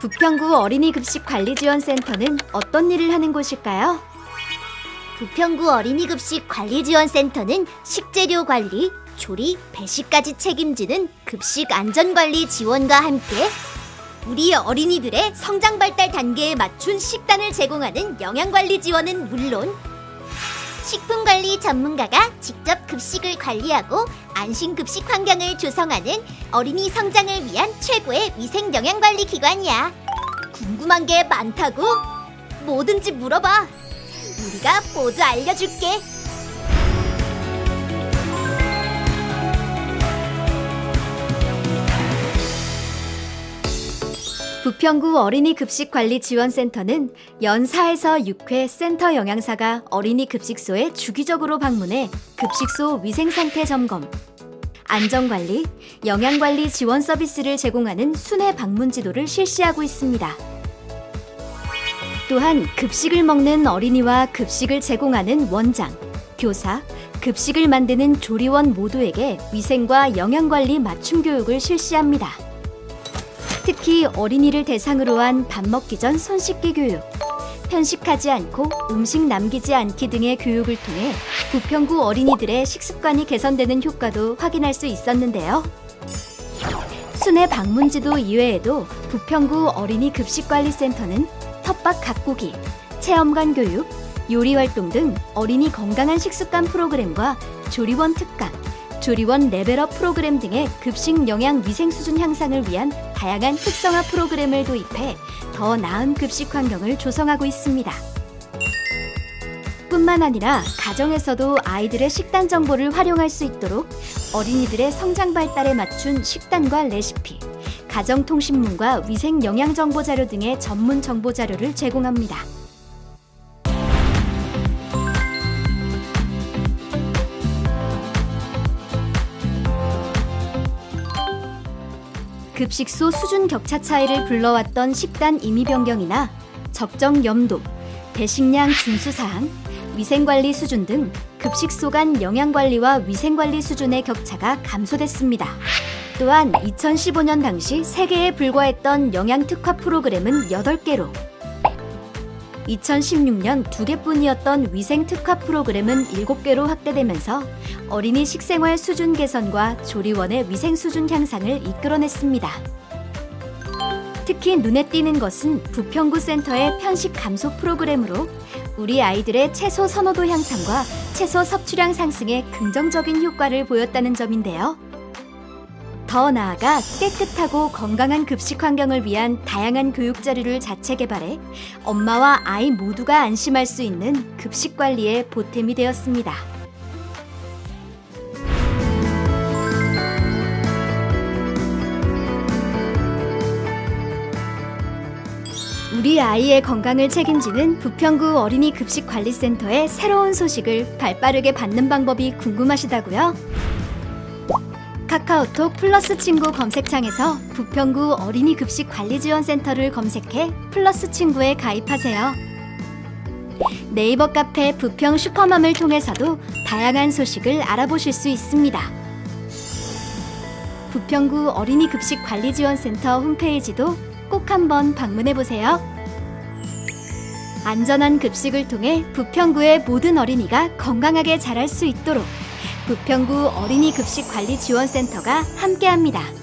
부평구 어린이 급식 관리 지원 센터는 어떤 일을 하는 곳일까요? 부평구 어린이급식 관리지원센터는 식재료 관리, 조리, 배식까지 책임지는 급식 안전관리 지원과 함께 우리 어린이들의 성장 발달 단계에 맞춘 식단을 제공하는 영양관리 지원은 물론 식품관리 전문가가 직접 급식을 관리하고 안심급식 환경을 조성하는 어린이 성장을 위한 최고의 위생 영양관리 기관이야. 궁금한 게 많다고? 뭐든지 물어봐. 우리가 모두 알려줄게. 부평구 어린이 급식 관리 지원 센터는 연 4에서 6회 센터 영양사가 어린이 급식소에 주기적으로 방문해 급식소 위생 상태 점검, 안전관리, 영양관리 지원 서비스를 제공하는 순회 방문 지도를 실시하고 있습니다. 또한 급식을 먹는 어린이와 급식을 제공하는 원장, 교사, 급식을 만드는 조리원 모두에게 위생과 영양관리 맞춤 교육을 실시합니다. 특히 어린이를 대상으로 한 밥 먹기 전 손 씻기 교육, 편식하지 않고 음식 남기지 않기 등의 교육을 통해 부평구 어린이들의 식습관이 개선되는 효과도 확인할 수 있었는데요. 순회 방문지도 이외에도 부평구 어린이 급식관리센터는 텃밭 가꾸기, 체험관 교육, 요리 활동 등 어린이 건강한 식습관 프로그램과 조리원 특강, 조리원 레벨업 프로그램 등의 급식 영양 위생 수준 향상을 위한 다양한 특성화 프로그램을 도입해 더 나은 급식 환경을 조성하고 있습니다. 뿐만 아니라 가정에서도 아이들의 식단 정보를 활용할 수 있도록 어린이들의 성장 발달에 맞춘 식단과 레시피, 가정통신문과 위생 영양 정보 자료 등의 전문 정보 자료를 제공합니다. 급식소 수준 격차 차이를 불러왔던 식단 임의 변경이나 적정 염도, 배식량 준수 사항, 위생관리 수준 등 급식소 간 영양관리와 위생관리 수준의 격차가 감소됐습니다. 또한 2015년 당시 3개에 불과했던 영양특화 프로그램은 8개로 2016년 2개뿐이었던 위생특화 프로그램은 7개로 확대되면서 어린이 식생활 수준 개선과 조리원의 위생 수준 향상을 이끌어냈습니다. 특히 눈에 띄는 것은 부평구 센터의 편식 감소 프로그램으로 우리 아이들의 채소 선호도 향상과 채소 섭취량 상승에 긍정적인 효과를 보였다는 점인데요. 더 나아가 깨끗하고 건강한 급식 환경을 위한 다양한 교육 자료를 자체 개발해 엄마와 아이 모두가 안심할 수 있는 급식 관리에 보탬이 되었습니다. 우리 아이의 건강을 책임지는 부평구 어린이 급식 관리센터의 새로운 소식을 발빠르게 받는 방법이 궁금하시다고요? 카카오톡 플러스 친구 검색창에서 부평구 어린이 급식 관리 지원 센터를 검색해 플러스 친구에 가입하세요. 네이버 카페 부평 슈퍼맘을 통해서도 다양한 소식을 알아보실 수 있습니다. 부평구 어린이 급식 관리 지원 센터 홈페이지도 꼭 한번 방문해 보세요. 안전한 급식을 통해 부평구의 모든 어린이가 건강하게 자랄 수 있도록 부평구 어린이 급식 관리 지원센터가 함께합니다.